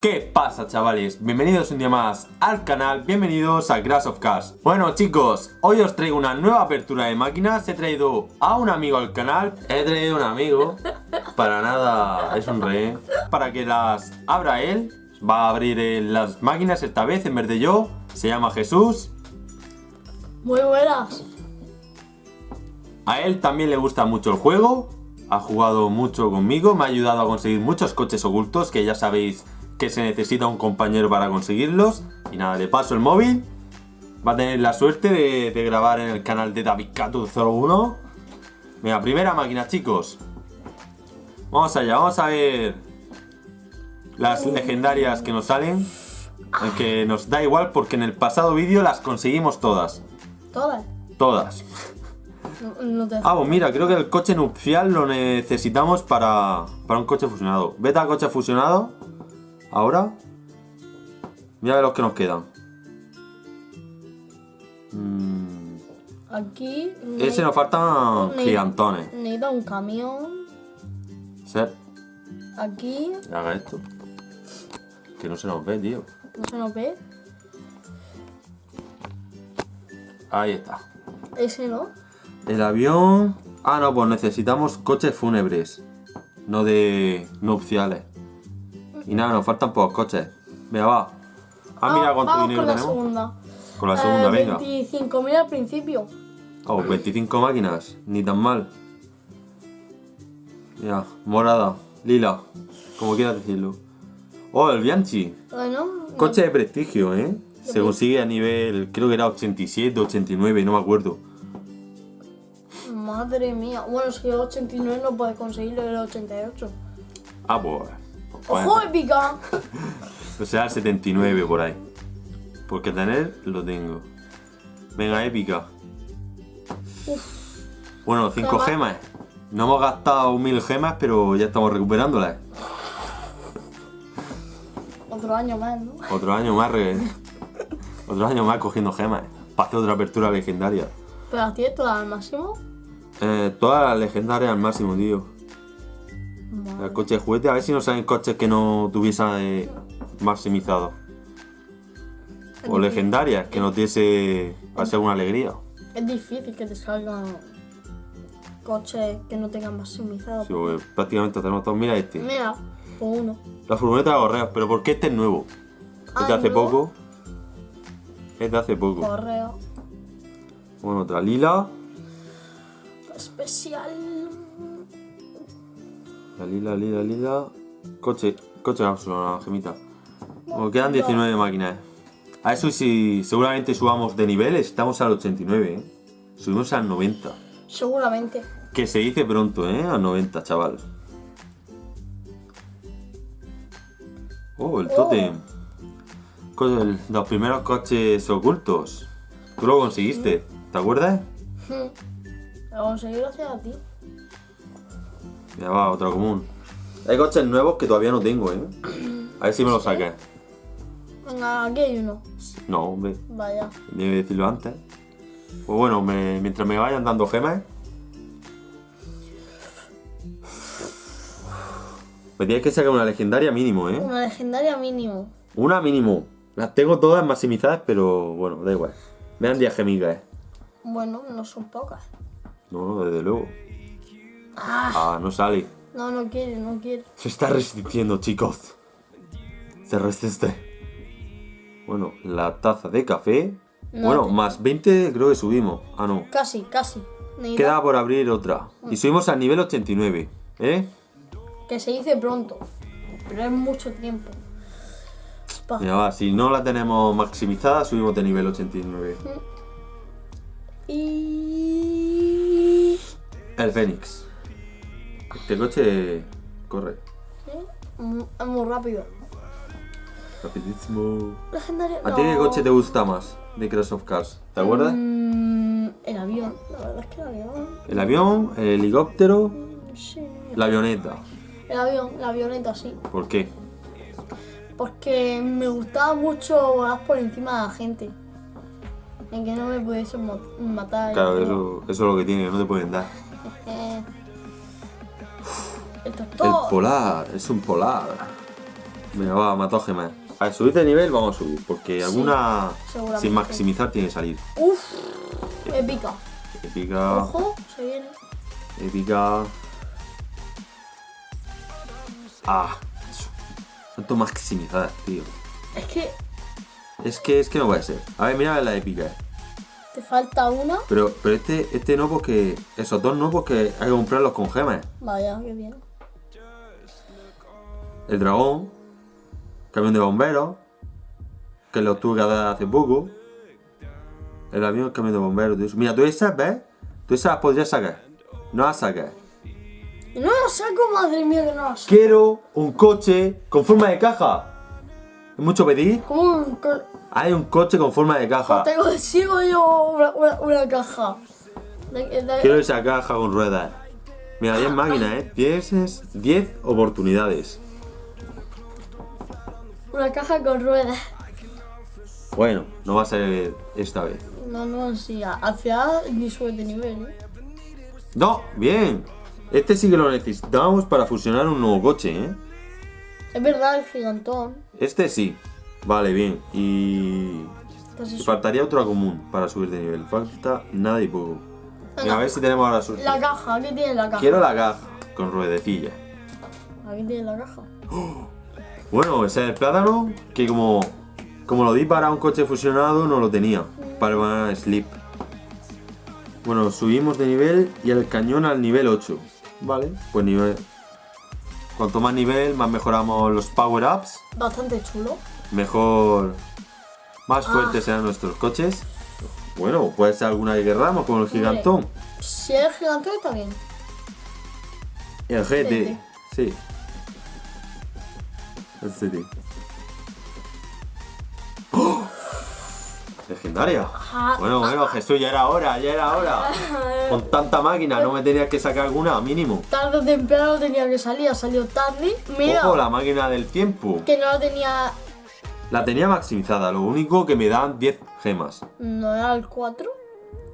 ¿Qué pasa chavales? Bienvenidos un día más al canal, bienvenidos a Crash of Cars Bueno chicos, hoy os traigo una nueva apertura de máquinas. He traído a un amigo al canal. He traído a un amigo. Para nada, es un rey Para que las abra él Va a abrir eh, las máquinas esta vez en vez de yo. Se llama Jesús. Muy buenas. A él también le gusta mucho el juego. Ha jugado mucho conmigo. Me ha ayudado a conseguir muchos coches ocultos Que ya sabéis que se necesita un compañero para conseguirlos. Y nada, le paso el móvil. Va a tener la suerte de, grabar en el canal de David 01. Venga, primera máquina, chicos. Vamos allá, vamos a ver las legendarias que nos salen. Aunque nos da igual porque en el pasado vídeo las conseguimos todas. ¿Todas? Todas. Ah, pues mira, creo que el coche nupcial lo necesitamos para, para un coche fusionado. Vete al coche fusionado. Ahora, mira los que nos quedan. Mm. Aquí... Ese nos faltan gigantones. Necesita un camión. Sí. Aquí... Haga esto. Que no se nos ve, tío. ¿No se nos ve? Ahí está. Ese no. El avión... Ah, no, pues necesitamos coches fúnebres. No de nupciales. Y nada, nos faltan pocos coches. Venga, va. Ah, mira cuánto vamos dinero con la. Segunda. Con la segunda, eh, venga. 25.000 al principio. Oh, 25 máquinas. Ni tan mal. Ya, morada, lila. Como quieras decirlo. Oh, el Bianchi. Bueno. Coche de prestigio, ¿eh? Se consigue a nivel, creo que era 87, 89, no me acuerdo. Madre mía. Bueno, si el 89 no puede conseguirlo el 88. Ah, pues. ¡Ojo, épica! O sea, el 79 por ahí. Porque tener lo tengo. Venga, épica. Bueno, 5 gemas. No hemos gastado 1000 gemas, pero ya estamos recuperándolas. Otro año más, ¿no? Otro año más, re... Otro año más cogiendo gemas. Para hacer otra apertura legendaria. ¿Pero las tienes todas al máximo? Eh, todas las legendarias al máximo, tío. El coche de juguete, a ver si nos salen coches que no tuviesen eh, maximizado. O legendarias, que nos diese a ser una alegría. Es difícil que te salgan coches que no tengan maximizado. Sí, porque prácticamente tenemos todos. Mira este. Mira, por uno. La furgoneta de correos, pero ¿por qué este es nuevo? Es de Ah, hace poco. Es de hace poco. Correo. Bueno, otra lila. Especial. La lila, lila, lila. Coche, coche la gemita. Bueno, quedan 19 máquinas. A eso si seguramente subamos de nivel, estamos al 89, ¿eh? Subimos al 90. Seguramente. Que se dice pronto, ¿eh? Al 90, chaval. Oh, el tótem. Co- el- Los primeros coches ocultos. Tú lo conseguiste, ¿te acuerdas? Lo conseguí gracias a ti. Ya va, otro común. Hay coches nuevos que todavía no tengo, ¿eh? A ver si me los sacas. Venga, aquí hay uno. No, hombre. Vaya. Que decirlo antes. Pues bueno, me- mientras me vayan dando gemas. Me tienes que sacar una legendaria mínimo, ¿eh? Una legendaria mínimo. Una mínimo. Las tengo todas maximizadas, pero bueno, da igual. Me dan 10 gemitas, ¿eh? Bueno, no son pocas. No, no, desde luego. Ah, Ah, no sale. no, no quiere, no quiere. Se está resistiendo, chicos. Se resiste. Bueno, la taza de café. No bueno, te- más 20 creo que subimos. Ah, no. Casi, casi. Queda por abrir otra. Y subimos al nivel 89. ¿Eh? Que se dice pronto. Pero es mucho tiempo. Mira, va, si no la tenemos maximizada, subimos de nivel 89. Y... El Fénix. Este coche corre. ¿Sí? Mu- Es muy rápido. Rapidísimo. Legendario. ¿A ti qué coche te gusta más de Crash of Cars? ¿Te acuerdas? Mm, el avión. La verdad es que el avión. El avión, el helicóptero, Sí. la avioneta. El avión, la avioneta, sí. ¿Por qué? Porque me gustaba mucho volar por encima de la gente. En que no me pudiesen matar. Claro, eso, eso es lo que tiene, no te pueden dar. El polar, es un polar. Venga, va, mató gemas. A ver, subir de nivel vamos a subir, porque alguna sin maximizar tiene que salir. Uf, épica. Épica, Ojo, se viene. épica. Ah, tanto maximizar, tío. Es que Es que, es que no puede ser. A ver, mira la épica. te falta una. Pero, pero este, este no porque. Esos dos no porque hay que comprarlos con gemas. Vaya, qué bien. El dragón. Camión de bomberos. Que lo tuve que dar hace poco. El avión, el camión de bomberos. todo eso. Mira, tú esas, ¿ves? Tú esas las podrías sacar. No las sacas. Y no lo saco, madre mía, que no lo saco. Quiero un coche con forma de caja. ¿Es mucho pedir? ¿Cómo un co- Hay un coche con forma de caja. Tengo, sigo yo una, una, una caja. De- de- Quiero esa caja con ruedas. Mira, 10 máquinas, ¿eh? 10, es- 10 oportunidades. Una caja con ruedas. Bueno, no va a ser esta vez. No, no, sí, hacia ni sube de nivel, ¿eh? No, bien. Este sí que lo necesitamos para fusionar un nuevo coche, ¿eh? Es verdad, el gigantón. Este sí. Vale, bien. Y... Pues eso. faltaría otra común para subir de nivel. Falta nada y poco. Venga, a ver si tenemos ahora suerte. La caja, aquí tiene la caja. Quiero la caja con ruedecilla. Aquí tiene la caja. Bueno, ese es el plátano que como, como lo di para un coche fusionado no lo tenía. Para el banana slip. Bueno, subimos de nivel y el cañón al nivel 8. Vale, pues nivel... Cuanto más nivel, más mejoramos los power-ups. Bastante chulo. Mejor... Más Ah. fuertes serán nuestros coches. Bueno, puede ser alguna que querramos, como el gigantón. Si es gigantón está bien. El. GT. Sí. El GT. ¡Oh! Legendaria. Bueno, bueno, Jesús, ya era hora, ya era hora. Con tanta máquina, ¿no me tenías que sacar alguna? Mínimo. Tarde o temprano tenía que salir, ha salido tarde. Mira, Ojo, la máquina del tiempo. que no la tenía. La tenía maximizada, lo único que me dan 10 gemas. No era el 4.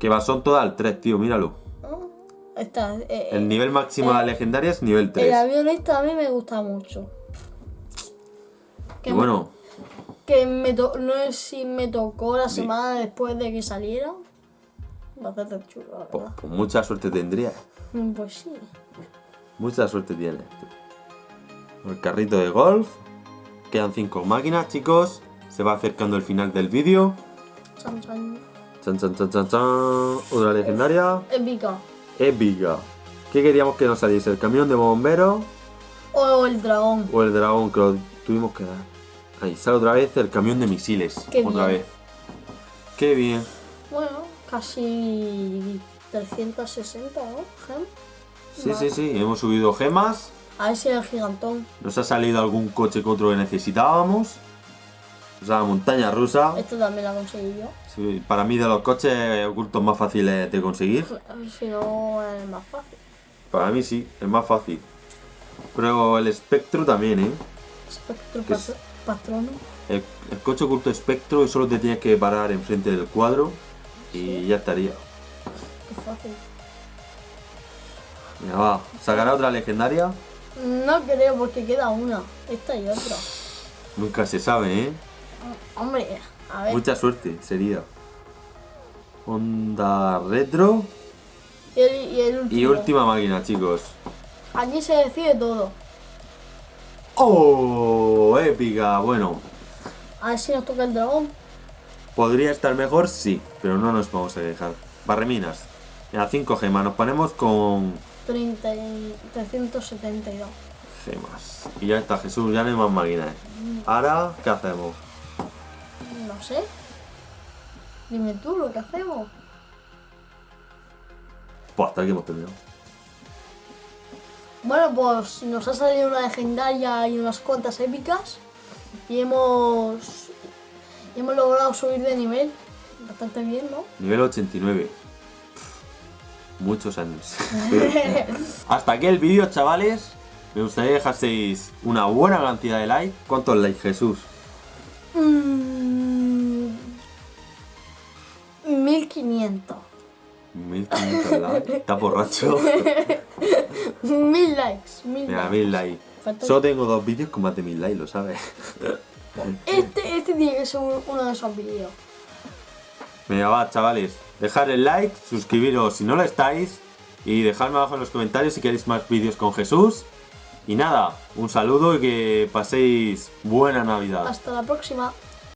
Que va, son todas al 3, tío, míralo. ¿no? Esta, eh, El nivel máximo de la legendaria es nivel el 3. avión este a mí me gusta mucho. Y bueno, Que me to- no sé si me tocó la semana después de que saliera. Bastante chulo, la pues, verdad. pues mucha suerte tendría. Mm, Pues sí. Mucha suerte tienes. El carrito de golf. Quedan 5 máquinas, chicos. Se va acercando el final del vídeo. Chan, chan. Chan, chan, chan, chan, chan. Otra legendaria. Épica. Épica. ¿Qué queríamos que nos saliese? ¿El camión de bomberos O el dragón. o el dragón que lo tuvimos que dar? Ahí sale otra vez el camión de misiles. Qué otra bien. vez. Qué bien. Bueno, casi 360, ¿no? Gem. Sí, Vale. sí, sí. Hemos subido gemas. A ver si el gigantón. Nos ha salido algún coche que otro que necesitábamos. O sea, montaña rusa. Esto también la conseguí yo. Sí, para mí de los coches ocultos más fáciles de conseguir. Si no, es más fácil. Para mí sí, es más fácil. Pero el espectro también, ¿eh? Espectro patrono. El, el coche oculto espectro solo te tienes que parar enfrente del cuadro y ya estaría. Qué fácil. Venga, va. ¿Sacará otra legendaria? No creo porque queda una. Esta y otra. Nunca se sabe, ¿eh? Hombre, a ver. Mucha suerte sería. Honda Retro Y el, y el último. y última máquina, chicos. Aquí se decide todo. ¡Oh! Épica. Bueno, A ver si nos toca el dragón. podría estar mejor, sí, pero no nos vamos a dejar. Barreminas. Mira, 5 gemas. Nos ponemos con 30 y 372. gemas. Y ya está, Jesús, ya no hay más máquinas. Ahora, ¿qué hacemos? No sé. Dime tú lo que hacemos. Pues hasta aquí hemos terminado. Bueno, pues nos ha salido una legendaria y unas cuantas épicas. Y hemos. y hemos logrado subir de nivel. Bastante bien, ¿no? Nivel 89. Pff, Muchos años. Hasta aquí el vídeo, chavales. Me gustaría que dejaseis una buena cantidad de likes. ¿Cuántos likes, Jesús? Mm, 1500. 1500 likes. Está borracho. 1000 likes. 1000 Mira, likes. 1000 likes. Falta- Solo tengo dos vídeos con más de mil likes, lo sabes. Este, este tiene que ser un- uno de esos vídeos. Venga, va, chavales. Dejar el like, suscribiros si no lo estáis y dejadme abajo en los comentarios si queréis más vídeos con Jesús. Y nada, un saludo y que paséis buena Navidad. Hasta la próxima.